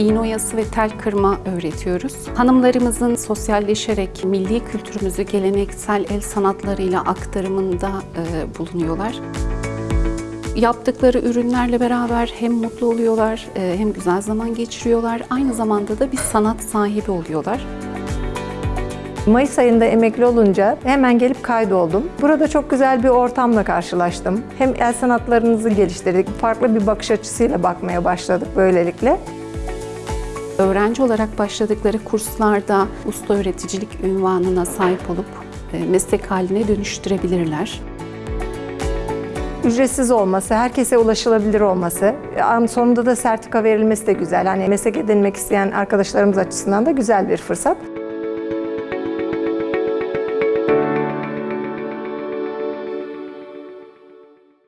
iğne oyası ve tel kırma öğretiyoruz. Hanımlarımızın sosyalleşerek milli kültürümüzü geleneksel el sanatlarıyla aktarımında e, bulunuyorlar. Yaptıkları ürünlerle beraber hem mutlu oluyorlar, e, hem güzel zaman geçiriyorlar. Aynı zamanda da bir sanat sahibi oluyorlar. Mayıs ayında emekli olunca hemen gelip kaydoldum. Burada çok güzel bir ortamla karşılaştım. Hem el sanatlarınızı geliştirdik, farklı bir bakış açısıyla bakmaya başladık böylelikle. Öğrenci olarak başladıkları kurslarda usta öğreticilik ünvanına sahip olup e, meslek haline dönüştürebilirler. Ücretsiz olması, herkese ulaşılabilir olması, sonunda da sertifika verilmesi de güzel. Hani meslek edinmek isteyen arkadaşlarımız açısından da güzel bir fırsat.